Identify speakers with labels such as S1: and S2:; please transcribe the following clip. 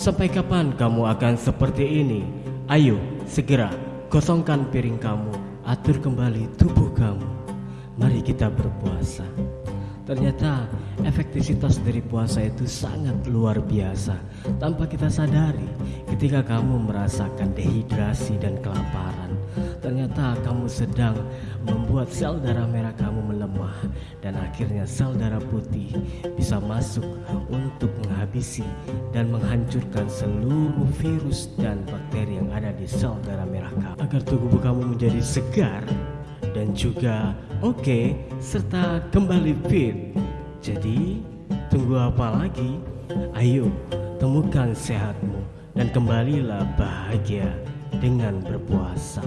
S1: Sampai kapan kamu akan seperti ini? Ayo, segera kosongkan piring kamu, atur kembali tubuh kamu. Mari kita berpuasa. Ternyata efektivitas dari puasa itu sangat luar biasa Tanpa kita sadari ketika kamu merasakan dehidrasi dan kelaparan Ternyata kamu sedang membuat sel darah merah kamu melemah Dan akhirnya sel darah putih bisa masuk untuk menghabisi dan menghancurkan seluruh virus dan bakteri yang ada di sel darah merah kamu Agar tubuh kamu menjadi segar dan juga oke okay, serta kembali fit. Jadi, tunggu apa lagi? Ayo, temukan sehatmu dan kembalilah bahagia dengan berpuasa.